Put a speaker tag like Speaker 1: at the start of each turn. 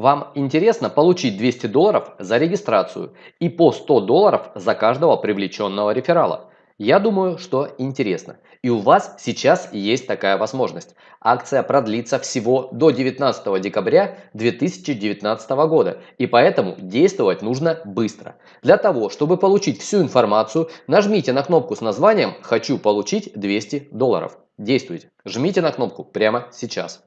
Speaker 1: Вам интересно получить 200 долларов за регистрацию и по 100 долларов за каждого привлеченного реферала? Я думаю, что интересно. И у вас сейчас есть такая возможность. Акция продлится всего до 19 декабря 2019 года. И поэтому действовать нужно быстро. Для того, чтобы получить всю информацию, нажмите на кнопку с названием «Хочу получить 200 долларов». Действуйте. Жмите на кнопку прямо сейчас.